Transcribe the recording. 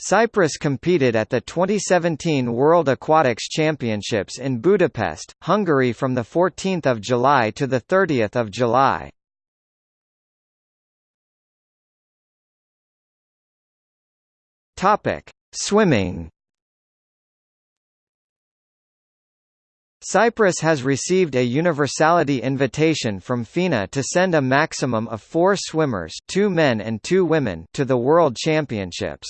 Cyprus competed at the 2017 World Aquatics Championships in Budapest, Hungary from 14 July to 30 July. Swimming Cyprus has received a universality invitation from FINA to send a maximum of four swimmers two men and two women to the World Championships.